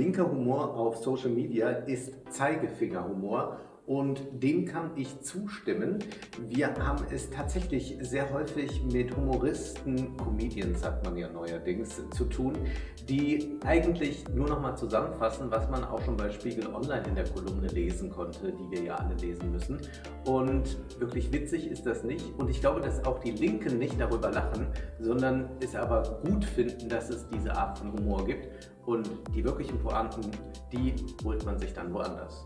linker Humor auf Social Media ist Zeigefingerhumor und dem kann ich zustimmen. Wir haben es tatsächlich sehr häufig mit Humoristen, Comedians sagt man ja neuerdings, zu tun, die eigentlich nur noch mal zusammenfassen, was man auch schon bei Spiegel Online in der Kolumne lesen konnte, die wir ja alle lesen müssen. Und wirklich witzig ist das nicht. Und ich glaube, dass auch die Linken nicht darüber lachen, sondern es aber gut finden, dass es diese Art von Humor gibt. Und die wirklichen Pointen, die holt man sich dann woanders.